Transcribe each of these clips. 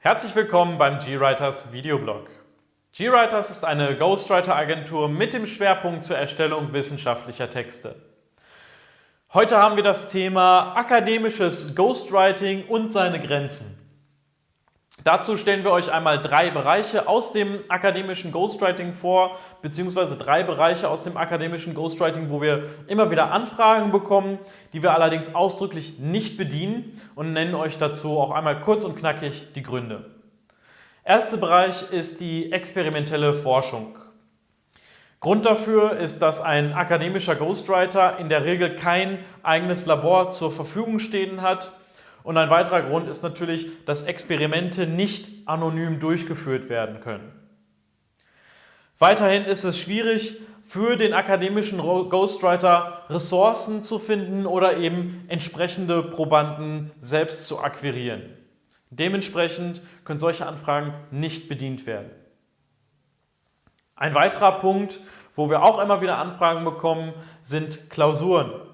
Herzlich willkommen beim GWriters Videoblog. GWriters ist eine Ghostwriter-Agentur mit dem Schwerpunkt zur Erstellung wissenschaftlicher Texte. Heute haben wir das Thema akademisches Ghostwriting und seine Grenzen. Dazu stellen wir euch einmal drei Bereiche aus dem akademischen Ghostwriting vor, beziehungsweise drei Bereiche aus dem akademischen Ghostwriting, wo wir immer wieder Anfragen bekommen, die wir allerdings ausdrücklich nicht bedienen und nennen euch dazu auch einmal kurz und knackig die Gründe. Erster Bereich ist die experimentelle Forschung. Grund dafür ist, dass ein akademischer Ghostwriter in der Regel kein eigenes Labor zur Verfügung stehen hat und ein weiterer Grund ist natürlich, dass Experimente nicht anonym durchgeführt werden können. Weiterhin ist es schwierig, für den akademischen Ghostwriter Ressourcen zu finden oder eben entsprechende Probanden selbst zu akquirieren. Dementsprechend können solche Anfragen nicht bedient werden. Ein weiterer Punkt, wo wir auch immer wieder Anfragen bekommen, sind Klausuren.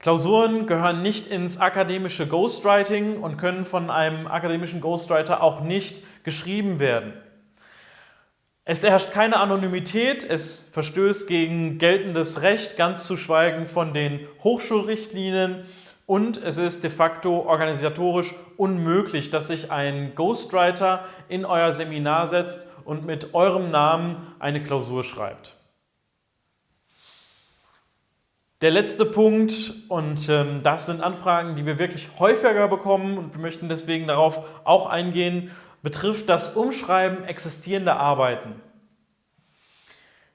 Klausuren gehören nicht ins akademische Ghostwriting und können von einem akademischen Ghostwriter auch nicht geschrieben werden. Es herrscht keine Anonymität, es verstößt gegen geltendes Recht, ganz zu schweigen von den Hochschulrichtlinien und es ist de facto organisatorisch unmöglich, dass sich ein Ghostwriter in euer Seminar setzt und mit eurem Namen eine Klausur schreibt. Der letzte Punkt, und ähm, das sind Anfragen, die wir wirklich häufiger bekommen und wir möchten deswegen darauf auch eingehen, betrifft das Umschreiben existierender Arbeiten.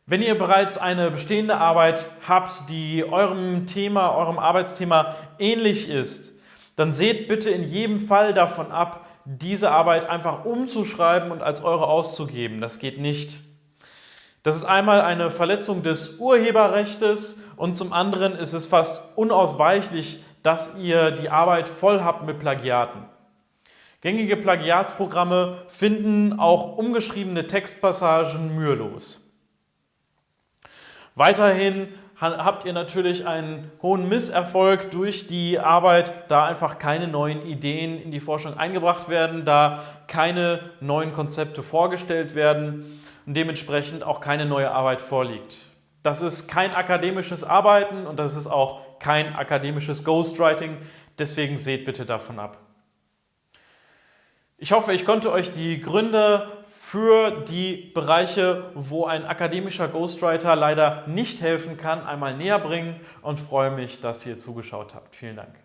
Wenn ihr bereits eine bestehende Arbeit habt, die eurem Thema, eurem Arbeitsthema ähnlich ist, dann seht bitte in jedem Fall davon ab, diese Arbeit einfach umzuschreiben und als eure auszugeben. Das geht nicht. Das ist einmal eine Verletzung des Urheberrechts und zum anderen ist es fast unausweichlich, dass ihr die Arbeit voll habt mit Plagiaten. Gängige Plagiatsprogramme finden auch umgeschriebene Textpassagen mühelos. Weiterhin habt ihr natürlich einen hohen Misserfolg durch die Arbeit, da einfach keine neuen Ideen in die Forschung eingebracht werden, da keine neuen Konzepte vorgestellt werden und dementsprechend auch keine neue Arbeit vorliegt. Das ist kein akademisches Arbeiten und das ist auch kein akademisches Ghostwriting, deswegen seht bitte davon ab. Ich hoffe, ich konnte euch die Gründe für die Bereiche, wo ein akademischer Ghostwriter leider nicht helfen kann, einmal näher bringen und freue mich, dass ihr zugeschaut habt. Vielen Dank.